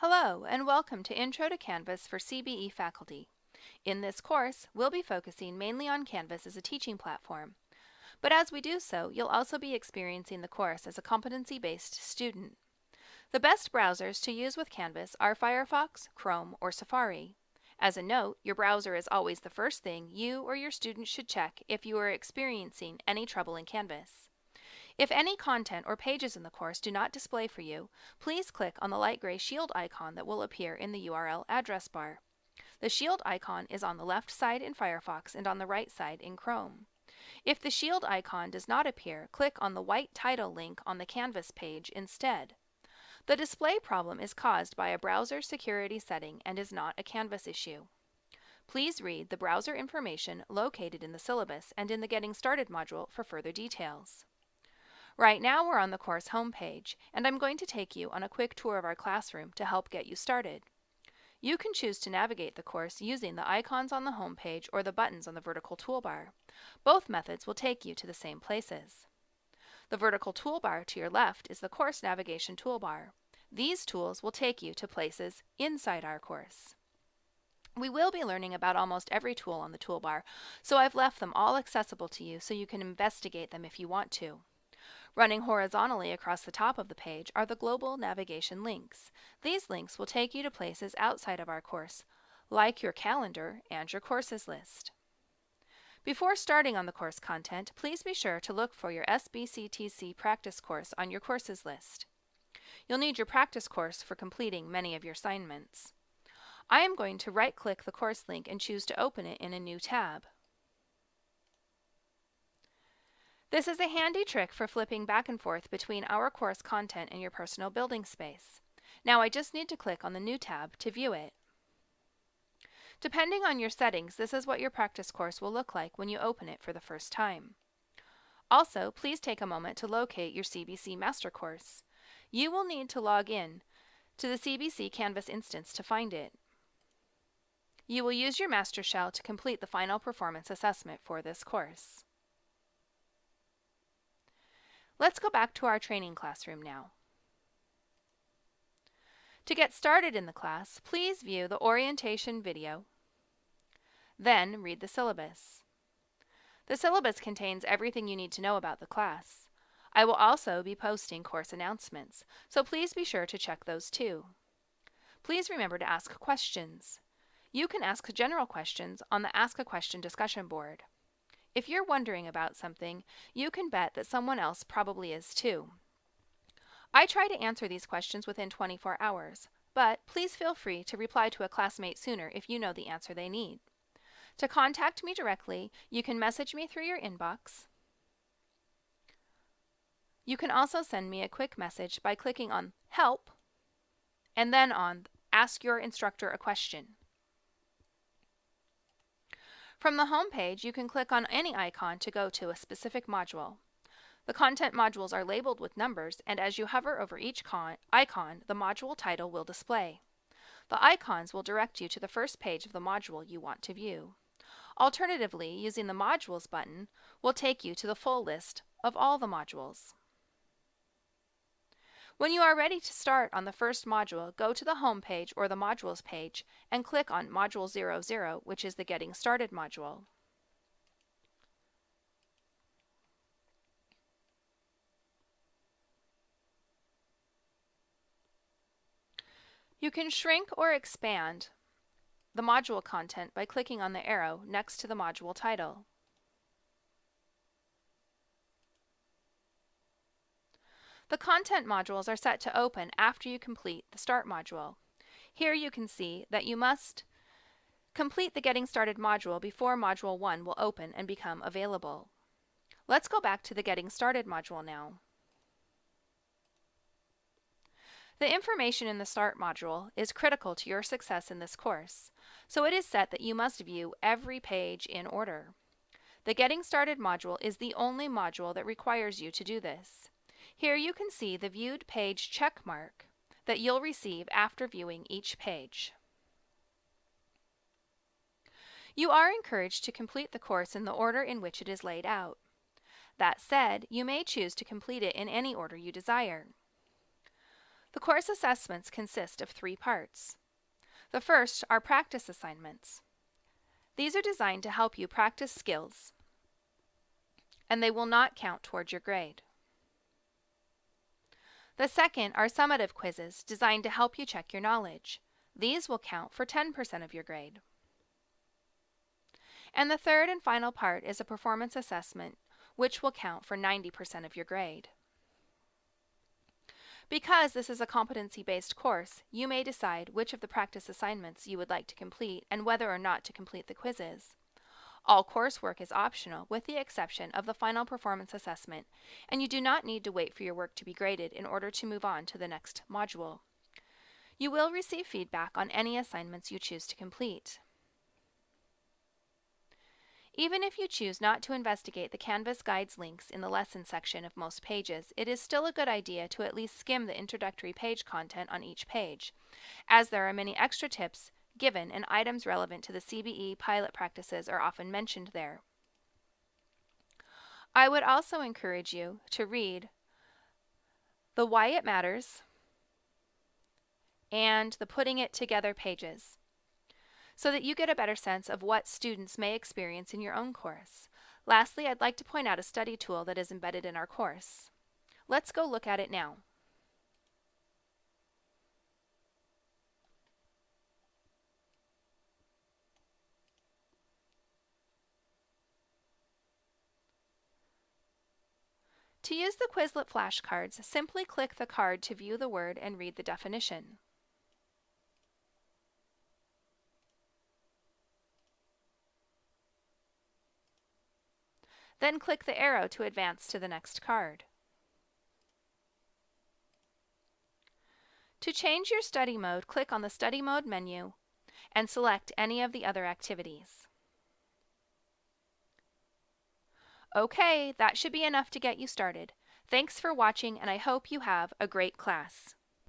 Hello, and welcome to Intro to Canvas for CBE faculty. In this course, we'll be focusing mainly on Canvas as a teaching platform. But as we do so, you'll also be experiencing the course as a competency-based student. The best browsers to use with Canvas are Firefox, Chrome, or Safari. As a note, your browser is always the first thing you or your student should check if you are experiencing any trouble in Canvas. If any content or pages in the course do not display for you, please click on the light gray shield icon that will appear in the URL address bar. The shield icon is on the left side in Firefox and on the right side in Chrome. If the shield icon does not appear, click on the white title link on the Canvas page instead. The display problem is caused by a browser security setting and is not a Canvas issue. Please read the browser information located in the syllabus and in the Getting Started module for further details. Right now we're on the course homepage, and I'm going to take you on a quick tour of our classroom to help get you started. You can choose to navigate the course using the icons on the homepage or the buttons on the vertical toolbar. Both methods will take you to the same places. The vertical toolbar to your left is the course navigation toolbar. These tools will take you to places inside our course. We will be learning about almost every tool on the toolbar, so I've left them all accessible to you so you can investigate them if you want to. Running horizontally across the top of the page are the global navigation links. These links will take you to places outside of our course, like your calendar and your courses list. Before starting on the course content, please be sure to look for your SBCTC practice course on your courses list. You'll need your practice course for completing many of your assignments. I am going to right-click the course link and choose to open it in a new tab. This is a handy trick for flipping back and forth between our course content and your personal building space. Now I just need to click on the New tab to view it. Depending on your settings, this is what your practice course will look like when you open it for the first time. Also, please take a moment to locate your CBC Master Course. You will need to log in to the CBC Canvas instance to find it. You will use your master shell to complete the final performance assessment for this course. Let's go back to our training classroom now. To get started in the class, please view the orientation video, then read the syllabus. The syllabus contains everything you need to know about the class. I will also be posting course announcements, so please be sure to check those too. Please remember to ask questions. You can ask general questions on the Ask a Question discussion board. If you're wondering about something, you can bet that someone else probably is too. I try to answer these questions within 24 hours, but please feel free to reply to a classmate sooner if you know the answer they need. To contact me directly, you can message me through your inbox. You can also send me a quick message by clicking on Help and then on Ask Your Instructor a Question. From the home page, you can click on any icon to go to a specific module. The content modules are labeled with numbers, and as you hover over each icon, the module title will display. The icons will direct you to the first page of the module you want to view. Alternatively, using the Modules button will take you to the full list of all the modules. When you are ready to start on the first module, go to the Home page or the Modules page and click on Module 00, which is the Getting Started module. You can shrink or expand the module content by clicking on the arrow next to the module title. The content modules are set to open after you complete the Start module. Here you can see that you must complete the Getting Started module before Module 1 will open and become available. Let's go back to the Getting Started module now. The information in the Start module is critical to your success in this course, so it is set that you must view every page in order. The Getting Started module is the only module that requires you to do this. Here you can see the viewed page check mark that you'll receive after viewing each page. You are encouraged to complete the course in the order in which it is laid out. That said, you may choose to complete it in any order you desire. The course assessments consist of three parts. The first are practice assignments. These are designed to help you practice skills, and they will not count towards your grade. The second are summative quizzes designed to help you check your knowledge. These will count for 10% of your grade. And the third and final part is a performance assessment, which will count for 90% of your grade. Because this is a competency-based course, you may decide which of the practice assignments you would like to complete and whether or not to complete the quizzes. All coursework is optional with the exception of the final performance assessment, and you do not need to wait for your work to be graded in order to move on to the next module. You will receive feedback on any assignments you choose to complete. Even if you choose not to investigate the Canvas Guides links in the lesson section of most pages, it is still a good idea to at least skim the introductory page content on each page, as there are many extra tips given and items relevant to the CBE pilot practices are often mentioned there. I would also encourage you to read the Why It Matters and the Putting It Together pages so that you get a better sense of what students may experience in your own course. Lastly, I'd like to point out a study tool that is embedded in our course. Let's go look at it now. To use the Quizlet flashcards, simply click the card to view the word and read the definition. Then click the arrow to advance to the next card. To change your study mode, click on the Study Mode menu and select any of the other activities. Okay, that should be enough to get you started. Thanks for watching and I hope you have a great class.